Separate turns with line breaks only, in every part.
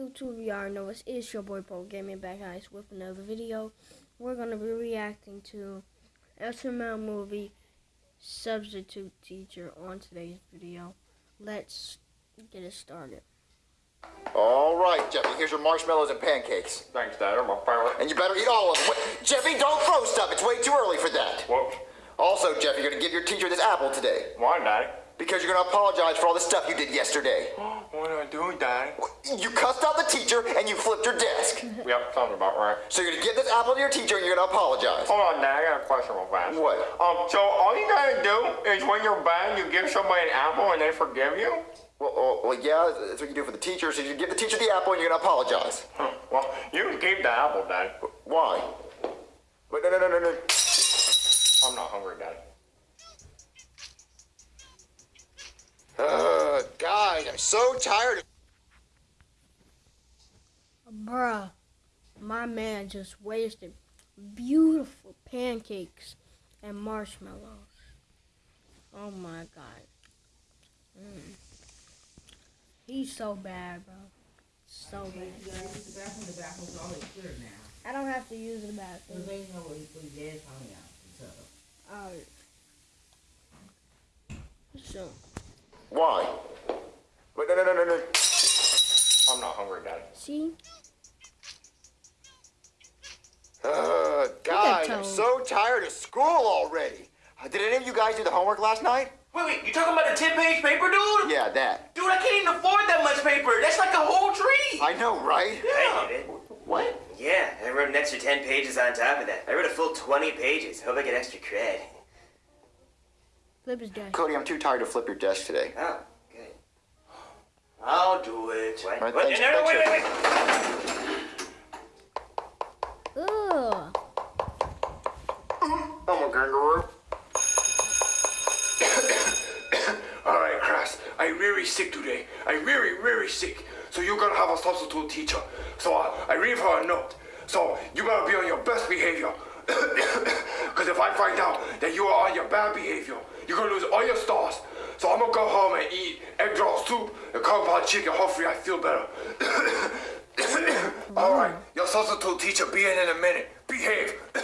YouTube, you already know us. It's your boy Paul Gaming back guys with another video. We're gonna be reacting to SML movie Substitute Teacher on today's video. Let's get it started.
All right, Jeffy, here's your marshmallows and pancakes.
Thanks, Dad. I'm a pirate.
And you better eat all of them. Wait, Jeffy, don't throw stuff. It's way too early for that.
Whoops.
Also, Jeffy, you're going to give your teacher this apple today.
Why, Daddy?
Because you're going to apologize for all the stuff you did yesterday.
What did I do, Daddy?
You cussed out the teacher and you flipped your desk.
Yep, sounds about right.
So you're going to give this apple to your teacher and you're going to apologize.
Hold on, Dad. I got a question real fast.
What?
Um, so all you gotta do is when you're bad, you give somebody an apple and they forgive you?
Well, well, well, yeah, that's what you do for the teacher. So you give the teacher the apple and you're going to apologize.
Huh. Well, you can keep the apple, Dad.
Why? Wait, no, no, no, no, no.
I'm not hungry, Dad.
Uh, guys, I'm so tired. of.
Bruh, my man just wasted beautiful pancakes and marshmallows. Oh my god. Mm. He's so bad, bro. So
Okay,
bad.
you gotta use the bathroom. The bathroom's already clear now.
I don't have to use the bathroom.
they know what he put his dad's tongue out. So,
Alright. So,
Why? Wait, no, no, no, no, no.
I'm not hungry, Dad.
see?
Uh, guys, I'm so tired of school already. Uh, Did any of you guys do the homework last night?
Wait, wait, you talking about the 10 page paper, dude?
Yeah, that.
Dude, I can't even afford that much paper. That's like a whole tree.
I know, right?
I did it.
What?
Yeah, I wrote an extra 10 pages on top of that. I wrote a full 20 pages. Hope I get extra cred.
Flip his desk.
Cody, I'm too tired to flip your desk today.
Oh, good.
I'll do it.
What?
Right,
what?
thanks-
no, no, wait, wait, wait.
Ugh.
I'm a kangaroo.
All right, class. I'm really sick today. I'm really, really sick. So you're gonna have a substitute teacher. So I, I leave her a note. So you better be on your best behavior. Because if I find out that you are on your bad behavior, you're gonna lose all your stars. So I'm gonna go home and eat egg drop soup and kung pao chicken. Hopefully I feel better. All right, your substitute teacher be in in a minute. Behave.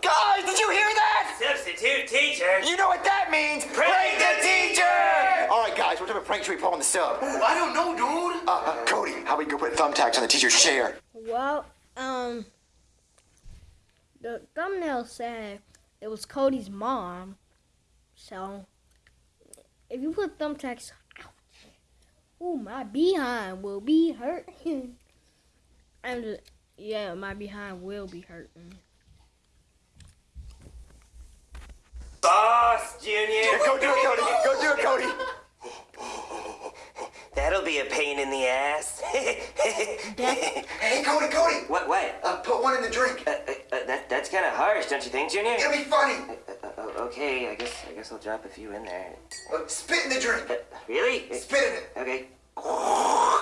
Guys, did you hear that?
Substitute teacher.
You know what that means?
Prank the teacher!
All right, guys, what type of prank should we pull on the sub? Uh,
I don't know, dude.
uh, Cody, how about you go put thumbtacks on the teacher's chair?
Well, um, the thumbnail said it was Cody's mom. So, if you put thumbtacks, ouch, ooh, my behind will be hurting. I'm just, yeah, my behind will be hurting.
Boss, Junior.
Go do it, Cody. Go do it, Cody.
That'll be a pain in the ass.
Hey, Cody, Cody.
what, what?
Uh, put one in the drink.
Uh, uh, uh, that, that's kind of harsh, don't you think, Junior?
It'll be funny.
Uh, uh, okay, I guess I guess I'll drop a few in there.
Uh, spit in the drink.
Uh, really?
Spit in it.
Okay.
Uh,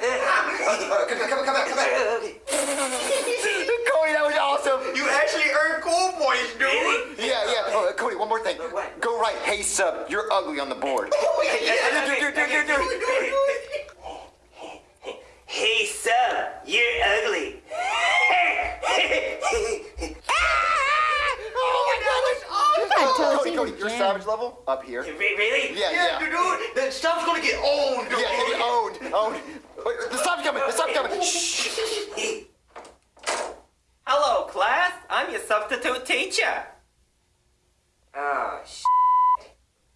uh, come, come, come back, come back.
okay.
Cody, that was awesome.
You actually earned cool points, dude.
Really?
Yeah, yeah. Oh, uh, Cody, one more thing.
What?
Go right. Hey, sub, you're ugly on the board.
Oh, yeah, yeah.
Hey, sub, you're ugly.
You got
Oh,
told
Cody,
he
Cody,
was
your
jammed.
savage level up here.
Really?
Yeah,
Yeah,
yeah.
dude, that stuff's gonna get owned, dude.
Yeah, get owned, owned. Wait, the sun's coming, the sun's coming. Shh.
Hello, class. I'm your substitute teacher.
Oh, sh-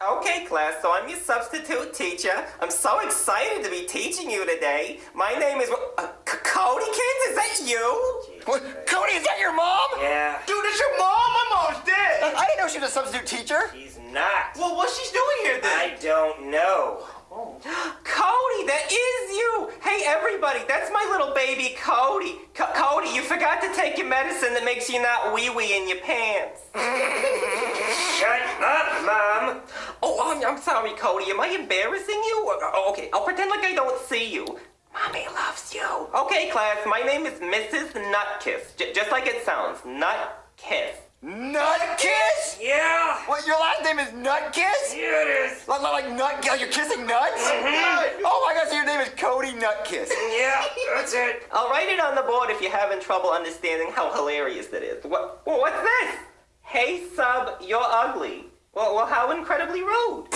Okay, class, so I'm your substitute teacher. I'm so excited to be teaching you today. My name is uh, Codykins. Is that you?
What? Cody, is that your mom?
Yeah,
Dude, that's your mom. My mom's dead.
I didn't know she was a substitute teacher.
he's not.
Well, what's she doing here then?
I don't know. Oh.
Cody, that is you. Hey, everybody, that's my little baby Cody. C- Cody, you forgot to take your medicine that makes you not wee wee in your pants.
Shut up, Mom.
Oh, I'm, I'm sorry, Cody. Am I embarrassing you? Oh, oh, okay, I'll pretend like I don't see you. Mommy loves you. Okay, class, my name is Mrs. Nutkiss. J- just like it sounds, Nutkiss.
Nutkiss?
Yeah.
What, your last name is Nutkiss?
Yeah, it is.
Like, like, like nut, like you're kissing nuts? Mm-hmm. Oh my gosh, so your name is Cody nut kiss.
Yeah, that's it. I'll write it on the board if you're having trouble understanding how hilarious that is. What? What's this? Hey, sub, you're ugly. Well, well, how incredibly rude.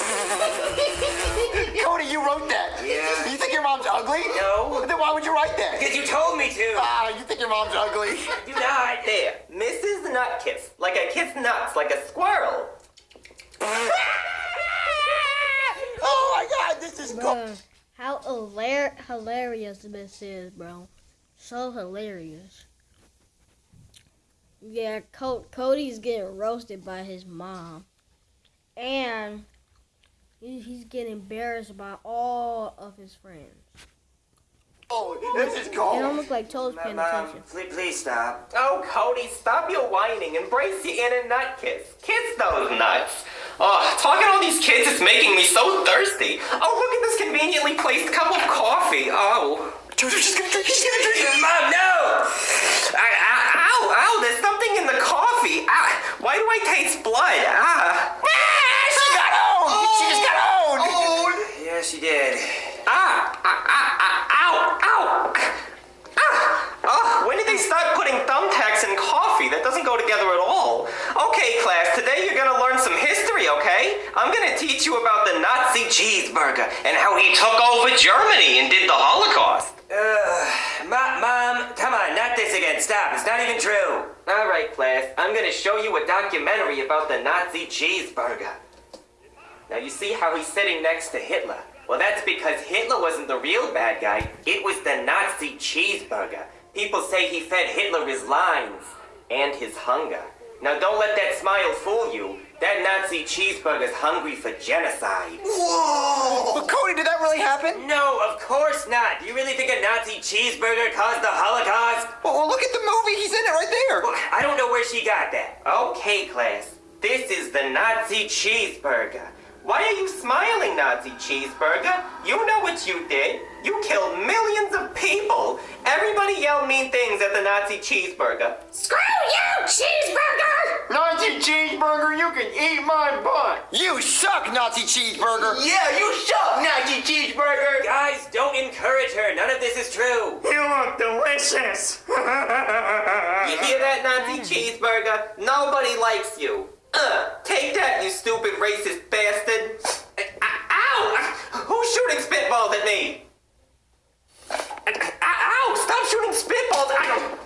Cody, you wrote that.
Yeah.
You think your mom's ugly?
No.
Then why would you write that?
Because you told me to.
Ah, you think your mom's ugly?
Do not. There, Mrs. Nutkiss. Like I kiss nuts, like a squirrel.
oh my God, this is cool.
How hilar- hilarious this is, bro. So hilarious. Yeah, Co- Cody's getting roasted by his mom. And he's getting embarrassed by all of his friends.
Oh, this is
They
It
don't look like Toad's paying attention.
please, please stop. Oh, Cody, stop your whining. Embrace your inner nut kiss. Kiss those nuts. Oh, talking to all these kids is making me so thirsty. Oh, look at this conveniently placed cup of coffee. Oh.
Jojo's just gonna drink. He's gonna drink.
Mom, no! I, I, ow, ow, there's something in the coffee. Ah, why do I taste blood? Ah.
She got owned. She just got owned.
Yeah, she did. Ah, ah, ah, ah, ow, ow. Ah, oh, when did they start putting thumbtacks in coffee? That doesn't go together at all. Okay, class, today you're gonna learn some history, okay? I'm gonna teach you about the Nazi cheeseburger and how he took over Germany and did the Holocaust. Uh, Mom, Mom, come on, not this again. Stop. It's not even true. All right, class. I'm gonna show you a documentary about the Nazi cheeseburger. Now you see how he's sitting next to Hitler. Well, that's because Hitler wasn't the real bad guy. It was the Nazi cheeseburger. People say he fed Hitler his lines and his hunger. Now don't let that smile fool you. That Nazi cheeseburger's hungry for genocide.
Whoa! But Cody, did that really happen?
No, of course not. Do you really think a Nazi cheeseburger caused the Holocaust?
Well, well, look at the movie. He's in it right there.
Well, I don't know where she got that. Okay, class. This is the Nazi cheeseburger. Why are you smiling, Nazi cheeseburger? You know what you did. You killed millions of people. Everybody yelled mean things at the Nazi cheeseburger. Screw you, cheeseburger!
Nazi cheeseburger, you can eat my butt.
You suck, Nazi cheeseburger.
Yeah, you suck, Nazi cheeseburger.
Guys, don't encourage her. None of this is true.
You look delicious.
You hear that, Nazi cheeseburger? Nobody likes you. Uh, take that, you stupid racist bastard. Uh, Ow! Who's shooting spitballs at me? Uh, Ow! Stop shooting spitballs! Ow!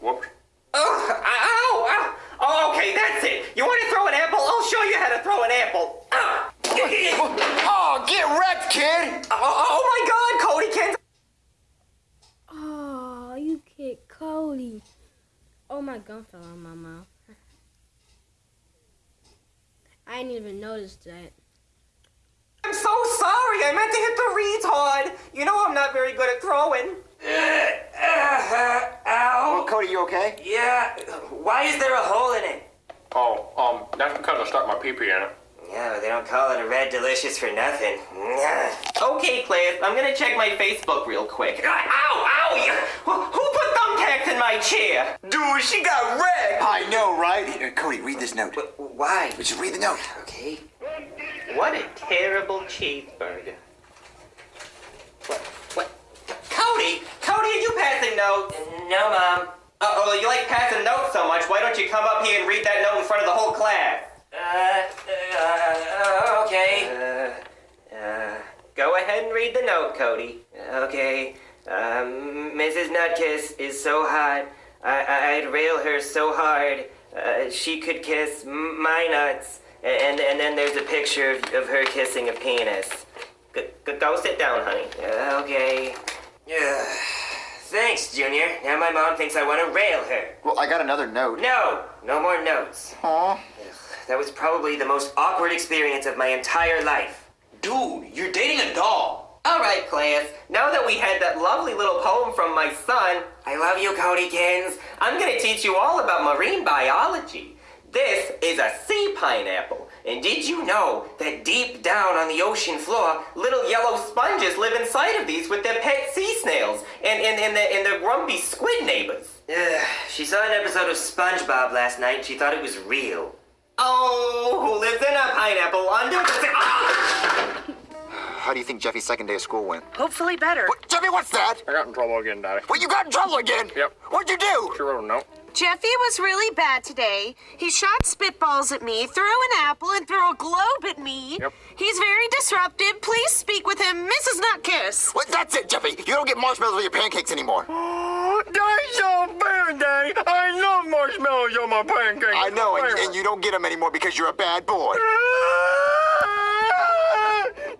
Whoops.
Ugh, ow! Ow! Oh, okay, that's it. You want to throw an apple? I'll show you how to throw an apple. Ah.
Oh, get wrecked, kid.
Oh, oh my God, Cody can't.
Oh, you kicked Cody. Oh, my gum fell out of my mouth. I didn't even notice that.
I'm so sorry. I meant to hit the retard. You know I'm not very good at throwing.
Well, Cody, you okay?
Yeah. Why is there a hole in it?
Oh, um, that's because I stuck my pee-pee in it.
Yeah, they don't call it a red delicious for nothing. Okay, class, I'm gonna check my Facebook real quick. Ah, ow, ow! you- Who who put thumbtacks in my chair?
Dude, she got red!
I know, right? Here, Cody, read this note.
Wh- Why?
Just read the note.
Okay. What a terrible cheeseburger. What? What? Cody! Cody, are you passing notes? No, Mom. Uh, oh, you like passing notes so much, why don't you come up here and read that note in front of the whole class? Uh, uh, okay. Uh, uh, go ahead and read the note, Cody. Okay. Um, Mrs. Nutkiss is so hot. I, I, I'd rail her so hard. Uh, she could kiss m- my nuts. And, and then there's a picture of, of her kissing a penis. G- g- go sit down, honey. Uh, okay. Yeah. Thanks, Junior. Now my mom thinks I want to rail her.
Well, I got another note.
No, no more notes.
Aw.
That was probably the most awkward experience of my entire life.
Dude, you're dating a doll.
All right, class. Now that we had that lovely little poem from my son, I love you, Codykins. I'm gonna teach you all about marine biology. This is a sea pineapple. And did you know that deep down on the ocean floor, little yellow sponges live inside of these with their pet sea snails and, and, and, the, and their grumpy squid neighbors? Ugh, she saw an episode of SpongeBob last night and she thought it was real. Oh, who lives in a pineapple under the...
How do you think Jeffy's second day of school went?
Hopefully better.
What, Jeffy, what's that?
I got in trouble again, Daddy.
What, you got in trouble again?
Yep.
What'd you do?
She wrote a note.
Jeffy was really bad today. He shot spitballs at me, threw an apple, and threw a globe at me.
Yep.
He's very disruptive. Please speak with him, Mrs. Nutkiss.
What, that's it, Jeffy. You don't get marshmallows with your pancakes anymore.
That's so fair, Daddy. I love marshmallows on my pancakes.
I know, and, and you don't get them anymore because you're a bad boy.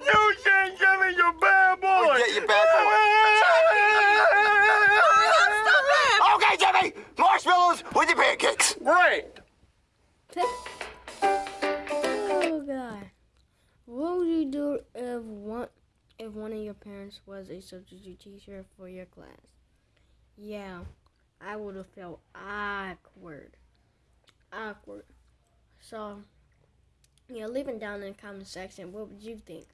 You said Jimmy's a bad boy.
Oh, yeah, you bad boy. Okay, Jeffy, marshmallows pancakes.
Great.
Oh god. What would you do if one if one of your parents was a substitute teacher for your class? Yeah, I would have felt awkward. Awkward. So yeah, leave it down in the comment section. What would you think?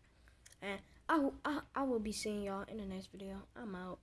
And I, I, I will be seeing y'all in the next video. I'm out.